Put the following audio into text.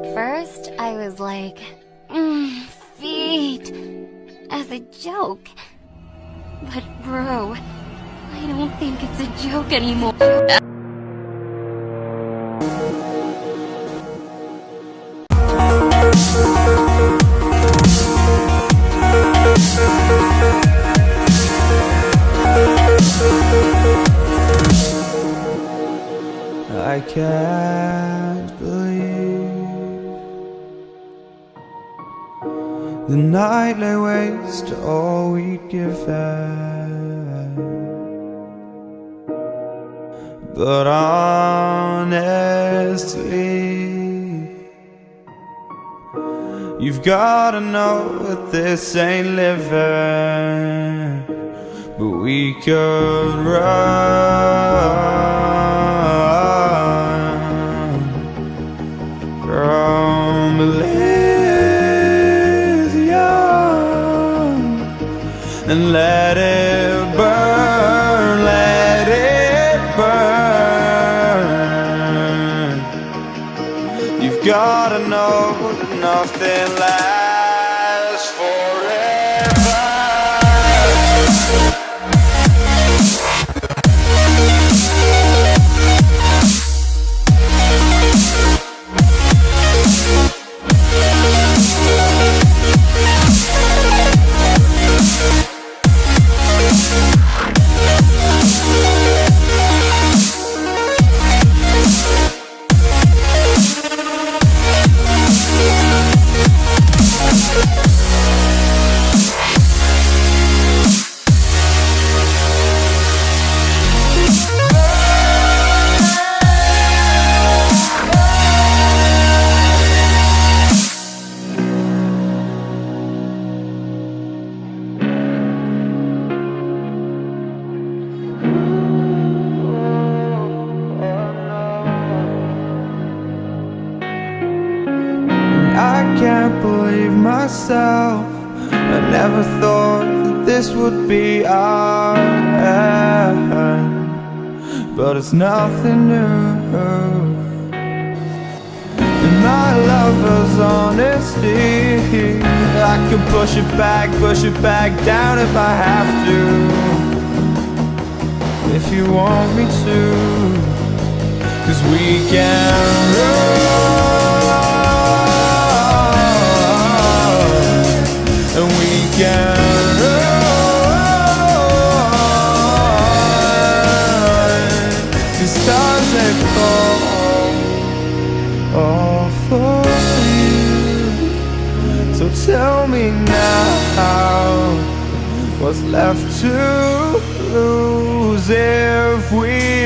At first, I was like, mm, feet, as a joke. But bro, I don't think it's a joke anymore. I can't the night lay waste to all we'd given. But honestly, you've gotta know that this ain't living, but we could run. And let it burn, let it burn. You've gotta know that nothing lasts can't believe myself. I never thought that this would be our end, but it's nothing new. And my lover's honesty, I can push it back, push it back down if I have to. If you want me to, cause we can. Me now, what's left to lose if we?